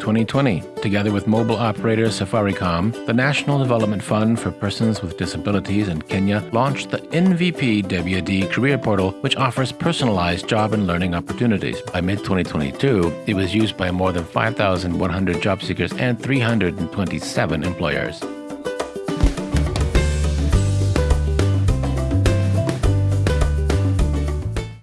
2020. Together with mobile operator Safaricom, the National Development Fund for Persons with Disabilities in Kenya launched the NVP WD Career Portal, which offers personalized job and learning opportunities. By mid 2022, it was used by more than 5,100 job seekers and 327 employers.